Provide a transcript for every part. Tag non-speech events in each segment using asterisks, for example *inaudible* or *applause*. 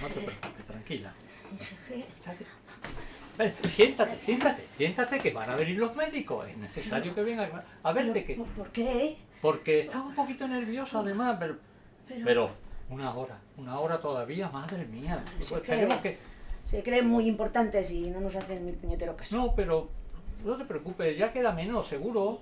No te preocupes, tranquila. Ven, siéntate, siéntate, siéntate que van a venir los médicos. Es necesario que vengan a verte que. ¿Por qué? Porque está un poquito nervioso además, pero, Pero, pero una hora, una hora todavía, madre mía. Pues que. se creen muy importantes y no nos hacen ni puñetero caso. No, pero no te preocupes, ya queda menos, seguro.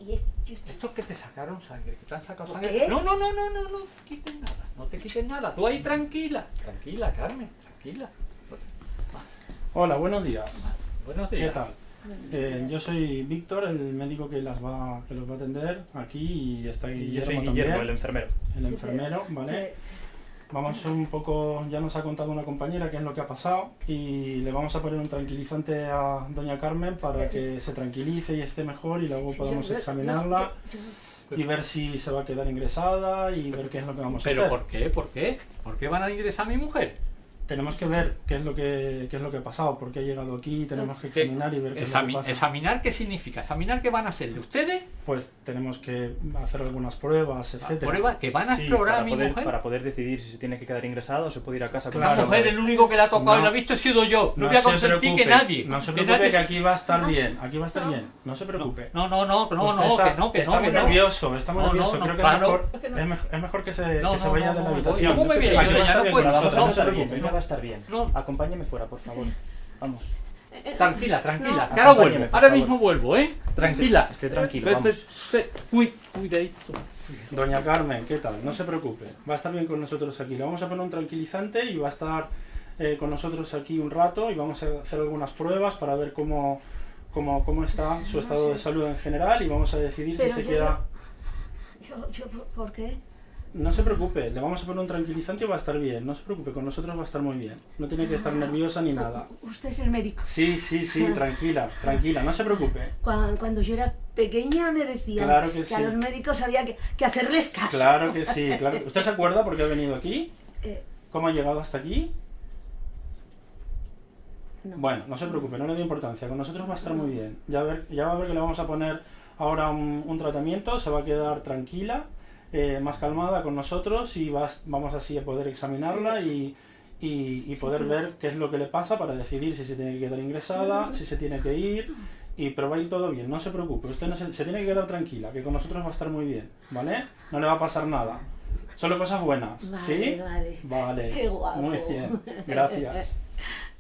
Estos que te sacaron sangre, que te han sacado ¿Por sangre. qué? No, no, no, no, no, no te quiten nada, no te quiten nada. Tú ahí tranquila, tranquila, Carmen, tranquila. Hola, buenos días. Buenos ¿Qué días. tal? Eh, yo soy Víctor, el médico que, las va, que los va a atender aquí y está Guillermo, yo soy también, Guillermo, el enfermero. el enfermero, ¿vale? Vamos un poco, ya nos ha contado una compañera qué es lo que ha pasado y le vamos a poner un tranquilizante a doña Carmen para que se tranquilice y esté mejor y luego yo- examinarla y ver si se va a quedar ingresada y ver qué es lo que vamos a ¿Pero hacer. por qué? ¿Por qué? ¿Por qué van a ingresar a mi mujer? Tenemos que ver qué es lo que, qué es lo que ha pasado, por qué ha llegado aquí, tenemos que ¿Qué? examinar y ver qué es lo que pasa. ¿Examinar qué significa? ¿Examinar qué van a hacer de ustedes? Pues tenemos que hacer algunas pruebas, etcétera. ¿Prueba que van a Sí, explorar a mi poder, mujer? para poder decidir si se tiene que quedar ingresado o se puede ir a casa con Claro. La mujer, el único que le ha tocado No. y lo ha visto he sido yo. No, No voy a se consentir que nadie. No se que preocupe nadie- que aquí va a estar bien, aquí va a estar bien, no se preocupe. No, no, no, no, Usted no, está, que no, que está no, muy que no. nervioso, está muy No, no, nervioso. no, Creo que es, mejor, Es que mejor que se, No, que se no, vaya no, de la no, habitación. ¿cómo No me viene? Yo ya no puedo, se no, preocupe. Va a estar bien. No. Acompáñeme fuera, por favor. Vamos. Tranquila, tranquila. No. que ahora vuelvo. Ahora mismo vuelvo, ¿eh? Tranquila. Esté tranquilo, Pe- vamos. Cuidadito. Doña Carmen, ¿qué tal? No se preocupe, va a estar bien con nosotros aquí. Le vamos a poner un tranquilizante y va a estar eh, con nosotros aquí un rato y vamos a hacer algunas pruebas para ver cómo, cómo, cómo está su No estado sé. de salud en general y vamos a decidir Pero si se yo- queda... yo- yo- ¿Por qué? No se preocupe, le vamos a poner un tranquilizante y va a estar bien. No se preocupe, con nosotros va a estar muy bien. No tiene que estar nerviosa ni nada. Usted es el médico. Sí, sí, sí, tranquila, tranquila, no se preocupe. Cuando, cuando yo era pequeña me decían Claro que a sí. los médicos había que, que hacerles caso. Claro que sí, claro. *laughs* ¿Usted se acuerda por qué ha venido aquí? Eh, ¿Cómo ha llegado hasta aquí? no. Bueno, no se preocupe, no le dé importancia, con nosotros va a estar muy bien. Ya, ver, ya va a ver que le vamos a poner ahora un, un tratamiento, se va a quedar tranquila, eh, más calmada con nosotros y vas- vamos así a poder examinarla y, y- y poder ver qué es lo que le pasa para decidir si se tiene que quedar ingresada, si se tiene que ir y pero va a ir todo bien, no se preocupe, usted no se, se tiene que quedar tranquila, que con nosotros va a estar muy bien, ¿vale? No le va a pasar nada, solo cosas buenas, Vale, ¿sí? vale. Vale, Qué guapo. muy bien, gracias. *laughs*